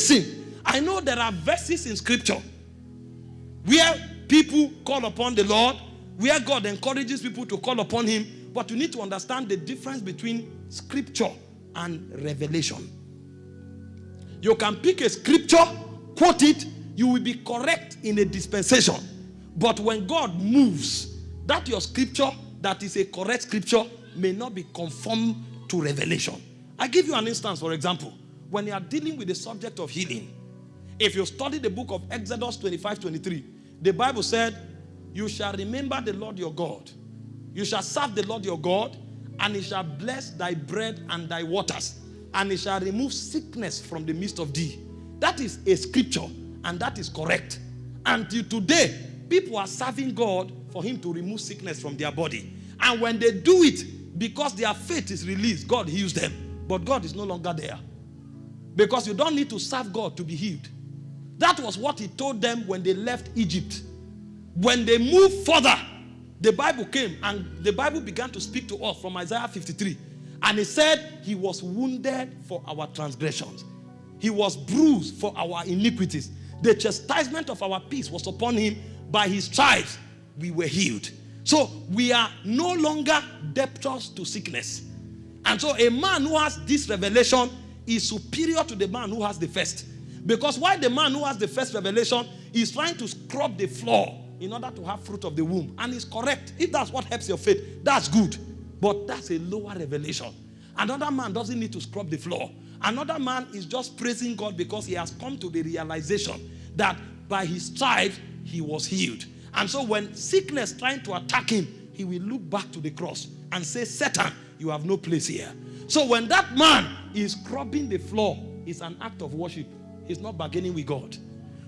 listen, I know there are verses in scripture where people call upon the Lord, where God encourages people to call upon Him, but you need to understand the difference between scripture and revelation. You can pick a scripture, quote it, you will be correct in a dispensation. But when God moves, that your scripture that is a correct scripture may not be conformed to revelation. I give you an instance, for example. When you are dealing with the subject of healing, if you study the book of Exodus 25 23, the Bible said, You shall remember the Lord your God. You shall serve the Lord your God, and he shall bless thy bread and thy waters, and he shall remove sickness from the midst of thee. That is a scripture, and that is correct. Until today, people are serving God for him to remove sickness from their body. And when they do it, because their faith is released, God heals them. But God is no longer there. Because you don't need to serve God to be healed. That was what he told them when they left Egypt. When they moved further, the Bible came and the Bible began to speak to us from Isaiah 53. And he said, He was wounded for our transgressions, He was bruised for our iniquities. The chastisement of our peace was upon Him. By His stripes, we were healed. So we are no longer debtors to sickness. And so a man who has this revelation is superior to the man who has the first. Because why the man who has the first revelation is trying to scrub the floor in order to have fruit of the womb. And it's correct. If that's what helps your faith, that's good. But that's a lower revelation. Another man doesn't need to scrub the floor. Another man is just praising God because he has come to the realization that by his stripes he was healed. And so when sickness trying to attack him, he will look back to the cross and say, Satan, you have no place here. So when that man is scrubbing the floor, it's an act of worship. He's not bargaining with God.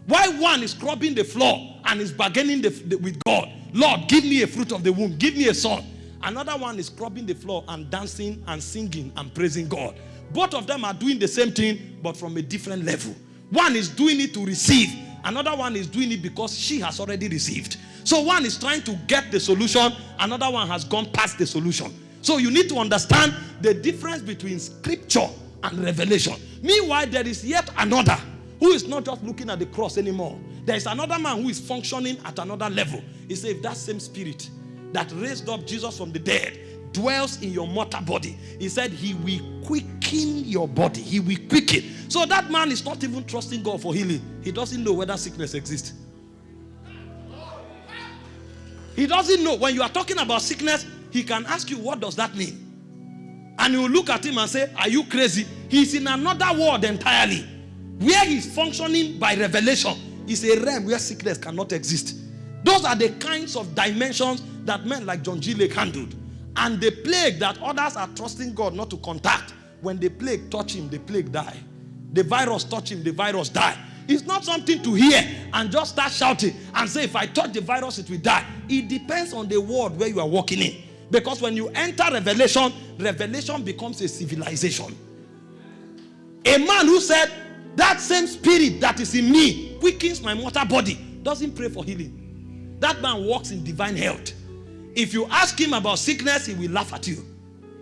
Why one is scrubbing the floor and is bargaining the, the, with God? Lord, give me a fruit of the womb. Give me a son. Another one is scrubbing the floor and dancing and singing and praising God. Both of them are doing the same thing, but from a different level. One is doing it to receive. Another one is doing it because she has already received. So one is trying to get the solution. Another one has gone past the solution. So you need to understand the difference between scripture and revelation. Meanwhile, there is yet another who is not just looking at the cross anymore. There is another man who is functioning at another level. He said, if that same spirit that raised up Jesus from the dead dwells in your mortal body, he said, he will quicken your body. He will quicken. So that man is not even trusting God for healing. He doesn't know whether sickness exists. He doesn't know. When you are talking about sickness, he can ask you, what does that mean? And you look at him and say, are you crazy? He's in another world entirely. Where he's functioning by revelation is a realm where sickness cannot exist. Those are the kinds of dimensions that men like John G. Lake handled. And the plague that others are trusting God not to contact, when the plague touch him, the plague die. The virus touch him, the virus die. It's not something to hear and just start shouting and say, if I touch the virus, it will die. It depends on the world where you are walking in. Because when you enter revelation, revelation becomes a civilization. A man who said, that same spirit that is in me quickens my mortal body, doesn't pray for healing. That man walks in divine health. If you ask him about sickness, he will laugh at you.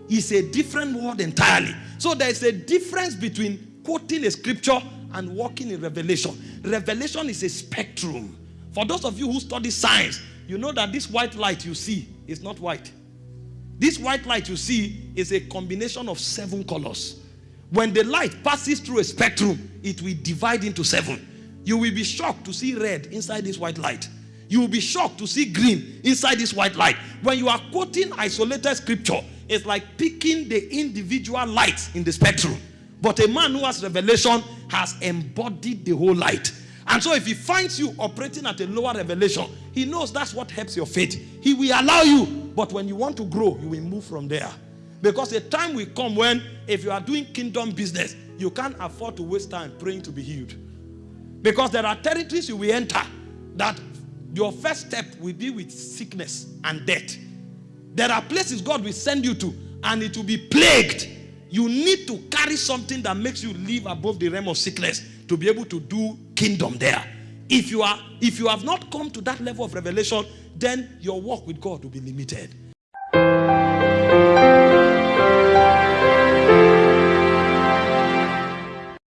It's a different world entirely. So there is a difference between quoting a scripture and walking in revelation. Revelation is a spectrum. For those of you who study science, you know that this white light you see is not white. This white light you see is a combination of seven colors. When the light passes through a spectrum, it will divide into seven. You will be shocked to see red inside this white light. You will be shocked to see green inside this white light. When you are quoting isolated scripture, it's like picking the individual lights in the spectrum. But a man who has revelation has embodied the whole light. And so if he finds you operating at a lower revelation, he knows that's what helps your faith. He will allow you. But when you want to grow, you will move from there. Because a time will come when if you are doing kingdom business, you can't afford to waste time praying to be healed. Because there are territories you will enter that your first step will be with sickness and death. There are places God will send you to and it will be plagued. You need to carry something that makes you live above the realm of sickness to be able to do kingdom there. If you are if you have not come to that level of revelation, then your walk with God will be limited.